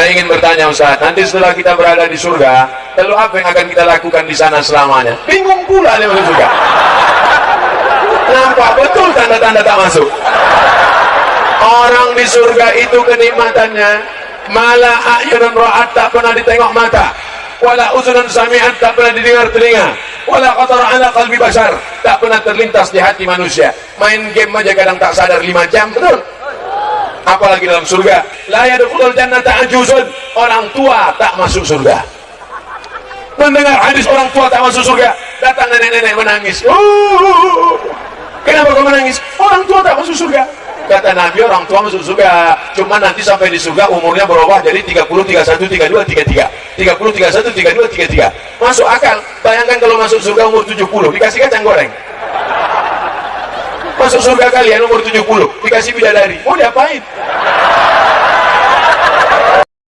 Saya ingin bertanya Ustaz, nanti setelah kita berada di surga, lalu apa yang akan kita lakukan di sana selamanya? Bingung pula dia masuk surga. Nampak betul tanda-tanda tak masuk. Orang di surga itu kenikmatannya malah ayunan ra'at tak pernah ditengok mata wala uzunan sami'at tak pernah didengar telinga wala qatara ala qalbi basar tak pernah terlintas di hati manusia main game aja kadang tak sadar 5 jam betul apalagi dalam surga. Orang tua tak masuk surga. Mendengar hadis orang tua tak masuk surga datang nenek-nenek menangis. Uh, kenapa kau menangis? Orang tua tak masuk surga. Kata Nabi orang tua masuk surga. Cuma nanti sampai di surga umurnya berubah jadi 30, 31, 32, 33 30, 31, 32, 33 masuk akal. Bayangkan kalau masuk surga umur 70 dikasih kacang goreng masuk surga kalian umur 70 dikasih bidadari. Mau diapain